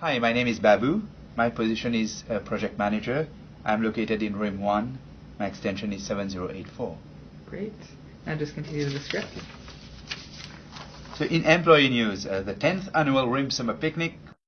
Hi, my name is Babu. My position is uh, project manager. I'm located in Room 1. My extension is 7084. Great. Now just continue the script. So in employee news, uh, the 10th annual RIM Summer Picnic